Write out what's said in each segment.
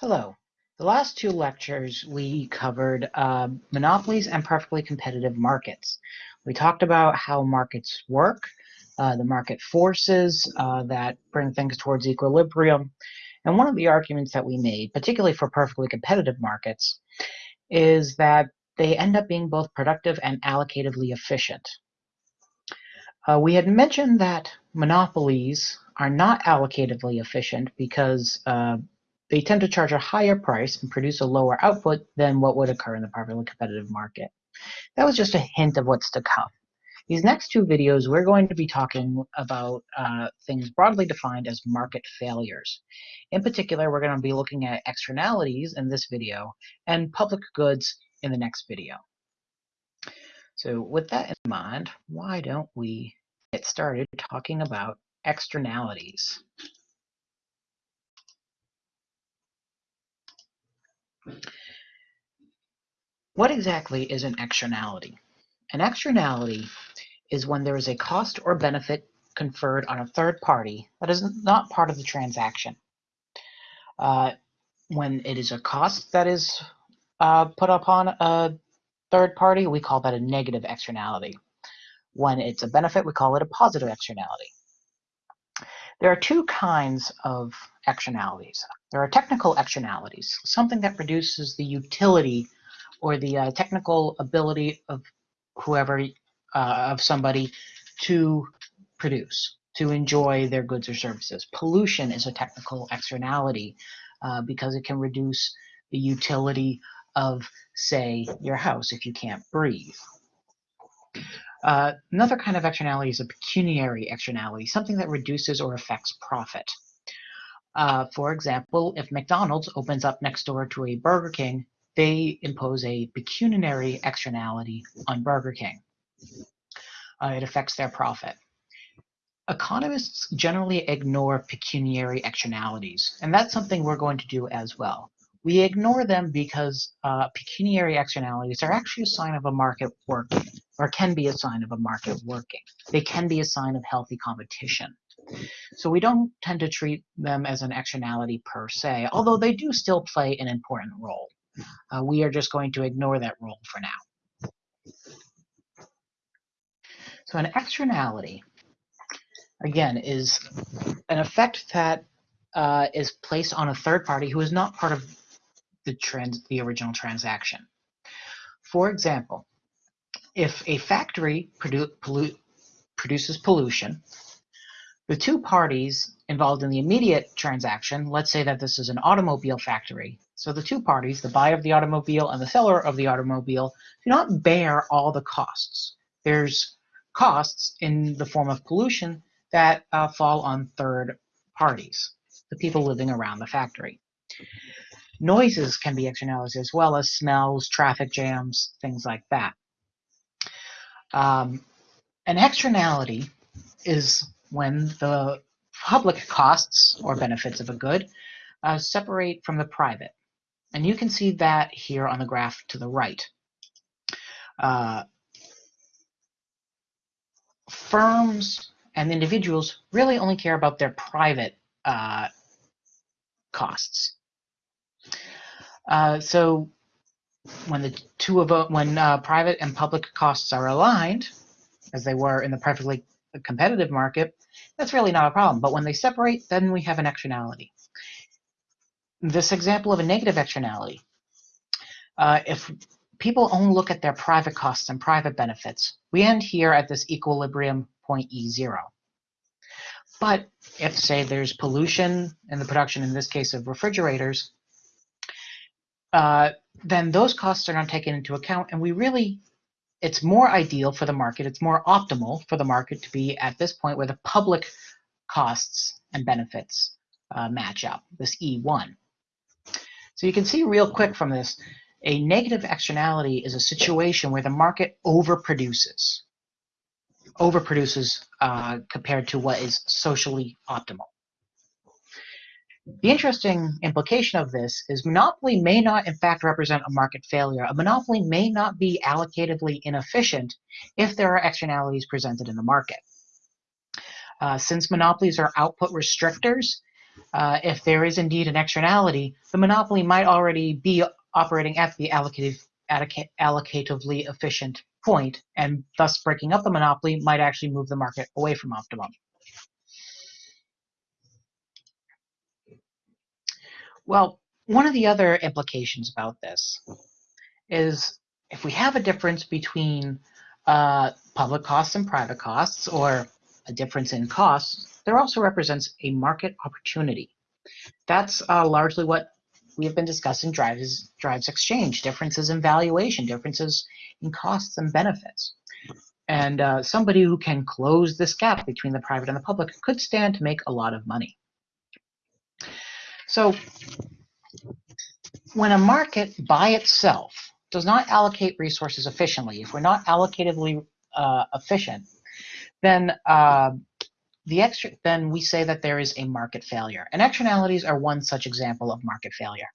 Hello. The last two lectures we covered uh, monopolies and perfectly competitive markets. We talked about how markets work, uh, the market forces uh, that bring things towards equilibrium. And one of the arguments that we made, particularly for perfectly competitive markets, is that they end up being both productive and allocatively efficient. Uh, we had mentioned that monopolies are not allocatively efficient because uh, they tend to charge a higher price and produce a lower output than what would occur in the perfectly competitive market. That was just a hint of what's to come. These next two videos, we're going to be talking about uh, things broadly defined as market failures. In particular, we're going to be looking at externalities in this video and public goods in the next video. So with that in mind, why don't we get started talking about externalities. What exactly is an externality? An externality is when there is a cost or benefit conferred on a third party that is not part of the transaction. Uh, when it is a cost that is uh, put upon a third party, we call that a negative externality. When it's a benefit, we call it a positive externality. There are two kinds of externalities. There are technical externalities, something that produces the utility or the uh, technical ability of whoever, uh, of somebody to produce, to enjoy their goods or services. Pollution is a technical externality uh, because it can reduce the utility of, say, your house if you can't breathe. Uh, another kind of externality is a pecuniary externality, something that reduces or affects profit. Uh, for example, if McDonald's opens up next door to a Burger King, they impose a pecuniary externality on Burger King. Uh, it affects their profit. Economists generally ignore pecuniary externalities, and that's something we're going to do as well. We ignore them because uh, pecuniary externalities are actually a sign of a market working, or can be a sign of a market working. They can be a sign of healthy competition. So we don't tend to treat them as an externality per se, although they do still play an important role. Uh, we are just going to ignore that role for now. So an externality, again, is an effect that uh, is placed on a third party who is not part of the, trans the original transaction. For example, if a factory produ pollute produces pollution, the two parties involved in the immediate transaction, let's say that this is an automobile factory, so the two parties, the buyer of the automobile and the seller of the automobile, do not bear all the costs. There's costs in the form of pollution that uh, fall on third parties, the people living around the factory. Noises can be externalities as well as smells, traffic jams, things like that. Um, an externality is when the public costs or benefits of a good uh, separate from the private. And you can see that here on the graph to the right. Uh, firms and individuals really only care about their private uh, costs. Uh, so when the two of when uh, private and public costs are aligned, as they were in the perfectly competitive market, that's really not a problem. But when they separate, then we have an externality. This example of a negative externality, uh, if people only look at their private costs and private benefits, we end here at this equilibrium point E0. But if, say, there's pollution in the production, in this case of refrigerators, uh, then those costs are not taken into account. And we really, it's more ideal for the market, it's more optimal for the market to be at this point where the public costs and benefits uh, match up, this E1. So you can see real quick from this, a negative externality is a situation where the market overproduces, overproduces uh, compared to what is socially optimal. The interesting implication of this is monopoly may not in fact represent a market failure. A monopoly may not be allocatively inefficient if there are externalities presented in the market. Uh, since monopolies are output restrictors, uh, if there is indeed an externality, the monopoly might already be operating at the allocative, allocatively efficient point, and thus breaking up the monopoly might actually move the market away from optimum. Well, one of the other implications about this is if we have a difference between uh, public costs and private costs, or a difference in costs, there also represents a market opportunity. That's uh, largely what we have been discussing drives, drives exchange, differences in valuation, differences in costs and benefits. And uh, somebody who can close this gap between the private and the public could stand to make a lot of money. So when a market by itself does not allocate resources efficiently, if we're not allocatively uh, efficient, then uh, the extra, then we say that there is a market failure. And externalities are one such example of market failure.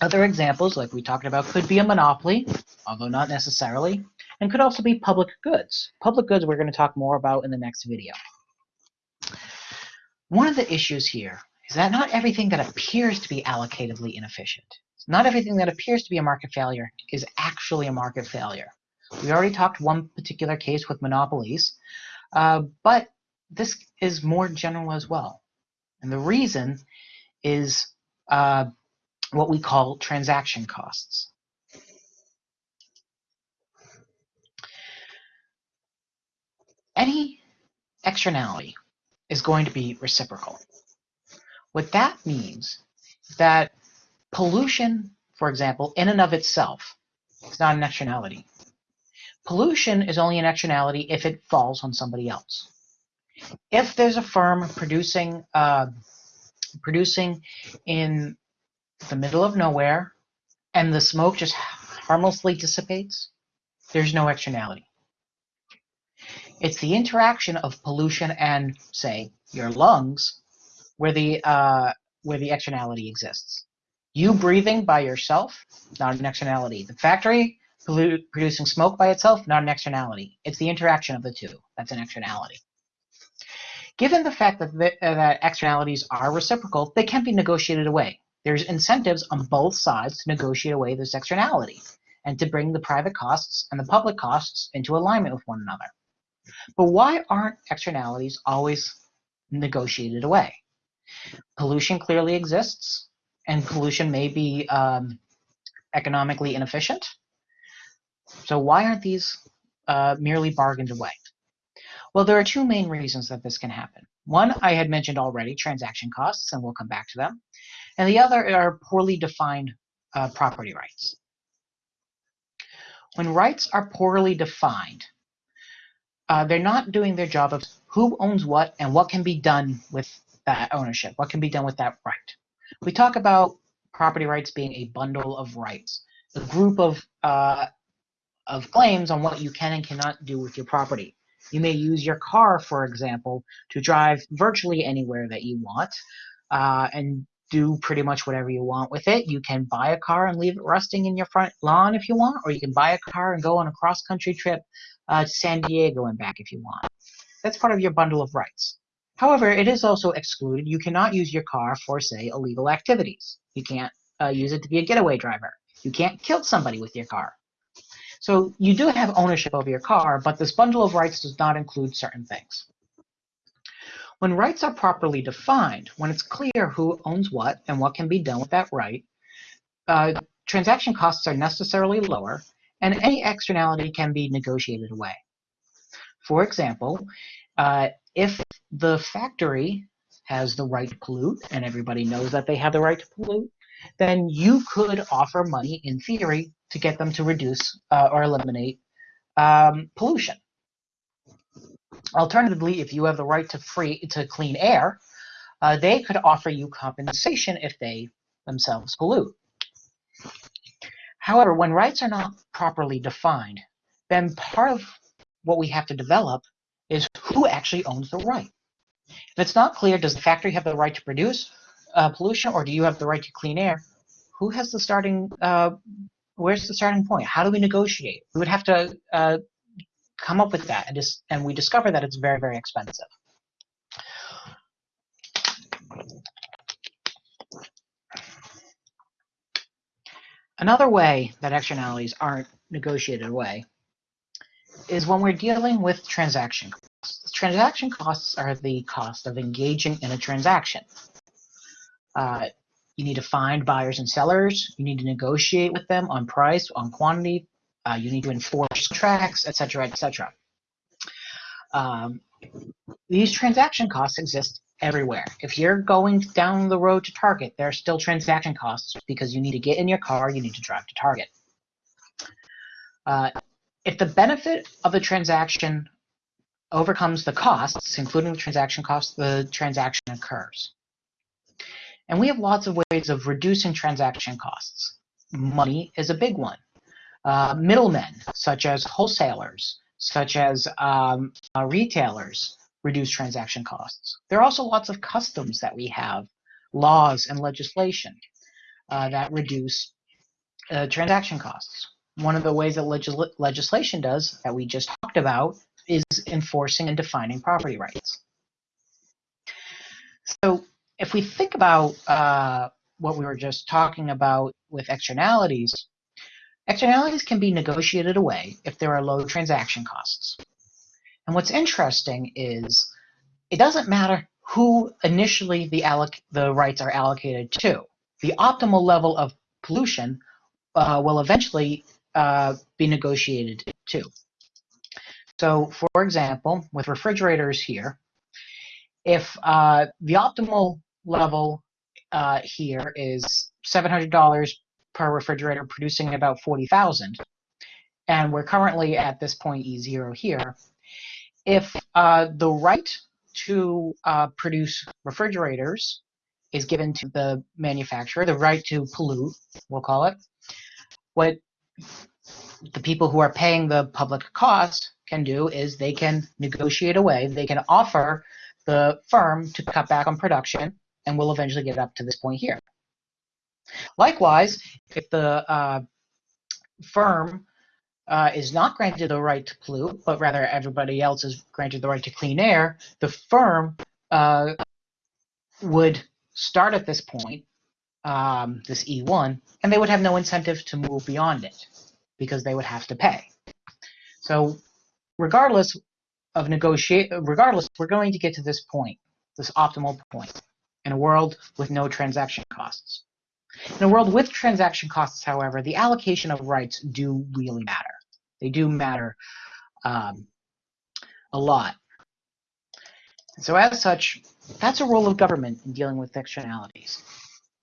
Other examples, like we talked about, could be a monopoly, although not necessarily, and could also be public goods. Public goods we're going to talk more about in the next video. One of the issues here is that not everything that appears to be allocatively inefficient, not everything that appears to be a market failure is actually a market failure. We already talked one particular case with monopolies, uh, but this is more general as well. And the reason is uh, what we call transaction costs. Any externality is going to be reciprocal. What that means is that pollution, for example, in and of itself, is not an externality. Pollution is only an externality if it falls on somebody else. If there's a firm producing uh, producing in the middle of nowhere and the smoke just harmlessly dissipates, there's no externality. It's the interaction of pollution and, say, your lungs where the uh, where the externality exists. You breathing by yourself, not an externality. The factory producing smoke by itself, not an externality. It's the interaction of the two that's an externality. Given the fact that, the, uh, that externalities are reciprocal, they can be negotiated away. There's incentives on both sides to negotiate away this externality and to bring the private costs and the public costs into alignment with one another. But why aren't externalities always negotiated away? Pollution clearly exists, and pollution may be um, economically inefficient. So why aren't these uh, merely bargained away? Well, there are two main reasons that this can happen. One I had mentioned already, transaction costs, and we'll come back to them. And the other are poorly defined uh, property rights. When rights are poorly defined, uh, they're not doing their job of who owns what and what can be done with that ownership, what can be done with that right. We talk about property rights being a bundle of rights, a group of uh, of claims on what you can and cannot do with your property. You may use your car, for example, to drive virtually anywhere that you want uh, and do pretty much whatever you want with it. You can buy a car and leave it rusting in your front lawn if you want, or you can buy a car and go on a cross-country trip uh, to San Diego and back if you want. That's part of your bundle of rights. However, it is also excluded. You cannot use your car for, say, illegal activities. You can't uh, use it to be a getaway driver. You can't kill somebody with your car. So you do have ownership of your car, but this bundle of rights does not include certain things. When rights are properly defined, when it's clear who owns what and what can be done with that right, uh, transaction costs are necessarily lower, and any externality can be negotiated away. For example, uh, if the factory has the right to pollute, and everybody knows that they have the right to pollute, then you could offer money in theory to get them to reduce uh, or eliminate um, pollution. Alternatively, if you have the right to free to clean air, uh, they could offer you compensation if they themselves pollute. However, when rights are not properly defined, then part of what we have to develop is who actually owns the right. If it's not clear, does the factory have the right to produce uh, pollution or do you have the right to clean air? Who has the starting uh, where's the starting point? How do we negotiate? We would have to uh, come up with that and, just, and we discover that it's very, very expensive. Another way that externalities aren't negotiated away is when we're dealing with transaction costs. Transaction costs are the cost of engaging in a transaction. Uh, you need to find buyers and sellers. You need to negotiate with them on price, on quantity, uh, you need to enforce contracts, etc., etc. Um, these transaction costs exist everywhere. If you're going down the road to Target, there are still transaction costs because you need to get in your car, you need to drive to Target. Uh, if the benefit of the transaction overcomes the costs, including the transaction costs, the transaction occurs. And we have lots of ways of reducing transaction costs. Money is a big one. Uh, middlemen, such as wholesalers, such as um, uh, retailers, reduce transaction costs. There are also lots of customs that we have, laws and legislation uh, that reduce uh, transaction costs. One of the ways that legis legislation does that we just talked about is enforcing and defining property rights. So if we think about uh, what we were just talking about with externalities, externalities can be negotiated away if there are low transaction costs. And what's interesting is it doesn't matter who initially the, alloc the rights are allocated to. The optimal level of pollution uh, will eventually uh, be negotiated to. So, for example, with refrigerators here, if uh, the optimal level uh, here is $700 per refrigerator producing about 40,000, and we're currently at this point E0 here, if uh, the right to uh, produce refrigerators is given to the manufacturer, the right to pollute, we'll call it, what the people who are paying the public cost can do is they can negotiate away, they can offer the firm to cut back on production, and we'll eventually get up to this point here. Likewise, if the uh, firm uh, is not granted the right to pollute, but rather everybody else is granted the right to clean air, the firm uh, would start at this point, um, this E1, and they would have no incentive to move beyond it because they would have to pay. So regardless of negotiate, regardless, we're going to get to this point, this optimal point, in a world with no transaction costs. In a world with transaction costs, however, the allocation of rights do really matter. They do matter um, a lot. So as such, that's a role of government in dealing with externalities.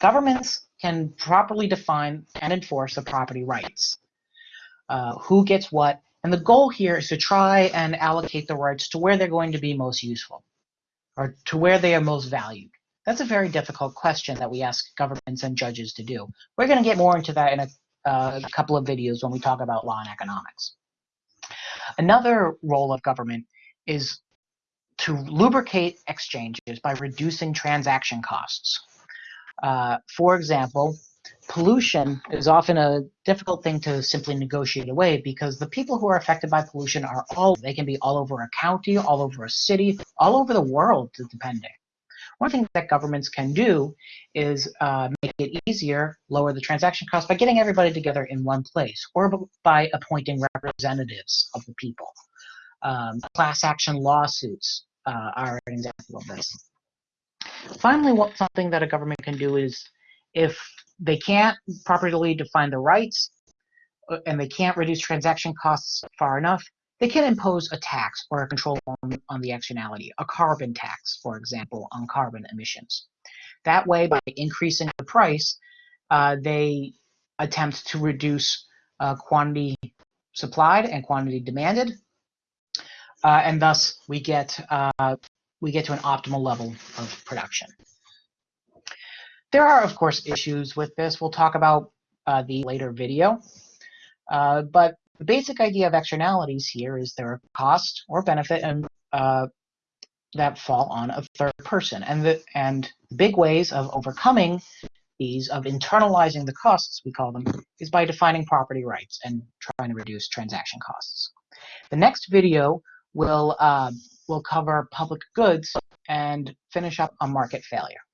Governments can properly define and enforce the property rights. Uh, who gets what, and the goal here is to try and allocate the rights to where they're going to be most useful, or to where they are most valued. That's a very difficult question that we ask governments and judges to do. We're going to get more into that in a uh, a couple of videos when we talk about law and economics. Another role of government is to lubricate exchanges by reducing transaction costs. Uh, for example, pollution is often a difficult thing to simply negotiate away because the people who are affected by pollution are all, they can be all over a county, all over a city, all over the world, depending. One thing that governments can do is uh, make it easier, lower the transaction cost by getting everybody together in one place or by appointing representatives of the people. Um, class action lawsuits uh, are an example of this. Finally, what something that a government can do is if they can't properly define the rights uh, and they can't reduce transaction costs far enough, they can impose a tax or a control on, on the externality, a carbon tax, for example, on carbon emissions. That way, by increasing the price, uh, they attempt to reduce uh, quantity supplied and quantity demanded, uh, and thus we get uh, we get to an optimal level of production. There are, of course, issues with this. We'll talk about uh, the later video, uh, but the basic idea of externalities here is there are cost or benefit and uh, that fall on a third person. And the and big ways of overcoming these, of internalizing the costs, we call them, is by defining property rights and trying to reduce transaction costs. The next video will uh, will cover public goods and finish up on market failure.